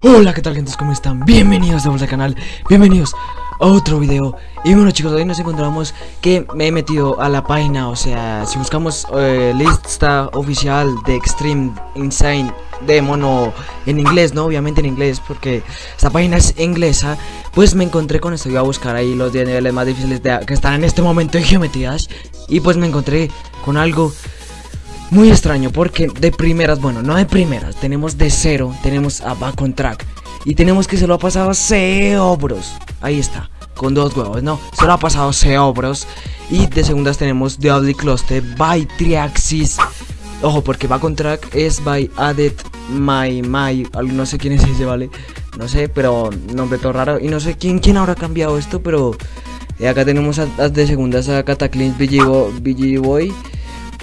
Hola, ¿qué tal gente? ¿Cómo están? Bienvenidos de vuelta al canal, bienvenidos a otro video Y bueno chicos, hoy nos encontramos que me he metido a la página, o sea, si buscamos eh, lista oficial de Extreme Insane de mono en inglés, ¿no? Obviamente en inglés, porque esta página es inglesa Pues me encontré con esto, iba a buscar ahí los 10 niveles más difíciles de, que están en este momento en geometrías Y pues me encontré con algo muy extraño porque de primeras, bueno, no de primeras, tenemos de cero, tenemos a Back on Track y tenemos que se lo ha pasado a Seobros. Ahí está, con dos huevos, no, se lo ha pasado Seobros. Y de segundas tenemos Ugly Cluster by Triaxis. Ojo, porque Back on Track es by Added My My, no sé quién es ese, ¿vale? No sé, pero nombre todo raro. Y no sé quién, quién habrá cambiado esto, pero eh, acá tenemos a, de segundas a Cataclysm BG Boy.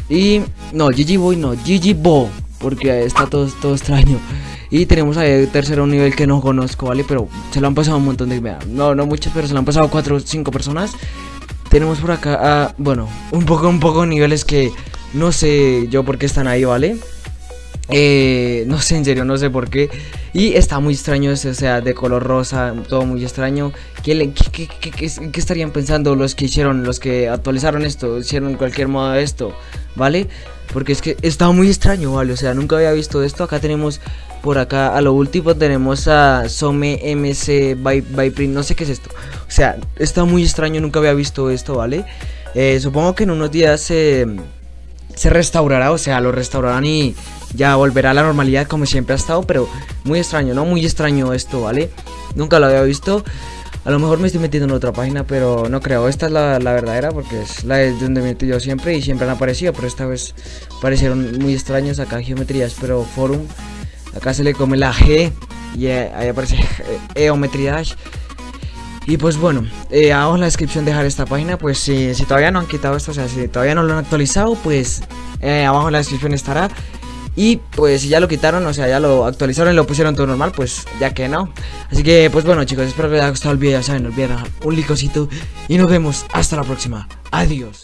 Y no, Gigi Boy no, Gigi Bo, porque está todo, todo extraño. Y tenemos ahí el tercero nivel que no conozco, ¿vale? Pero se lo han pasado un montón de... No, no muchas, pero se lo han pasado cuatro o cinco personas. Tenemos por acá, bueno, un poco, un poco niveles que no sé yo por qué están ahí, ¿vale? Eh, no sé, en serio, no sé por qué. Y está muy extraño ese, o sea, de color rosa, todo muy extraño. ¿Qué, qué, qué, qué, estarían pensando los que hicieron, los que actualizaron esto, hicieron cualquier modo de esto, ¿vale? Porque es que está muy extraño, ¿vale? O sea, nunca había visto esto. Acá tenemos, por acá, a lo último tenemos a Some MC by, no sé qué es esto. O sea, está muy extraño, nunca había visto esto, ¿vale? Eh, supongo que en unos días se, se restaurará, o sea, lo restaurarán y ya volverá a la normalidad como siempre ha estado, pero muy extraño, ¿no? Muy extraño esto, ¿vale? Nunca lo había visto. A lo mejor me estoy metiendo en otra página, pero no creo. Esta es la, verdadera porque es la de donde me yo siempre y siempre han aparecido, pero esta vez parecieron muy extraños acá geometrías, pero forum. Acá se le come la G y ahí aparece geometrías. Y pues bueno, eh, abajo en la descripción dejar esta página, pues si, todavía no han quitado esto, o sea, si todavía no lo han actualizado, pues eh, abajo en la descripción estará. Y pues si ya lo quitaron, o sea, ya lo actualizaron y lo pusieron todo normal, pues ya que no. Así que pues bueno chicos, espero que les haya gustado el video, ya saben, no olviden un licocito y nos vemos hasta la próxima. Adiós.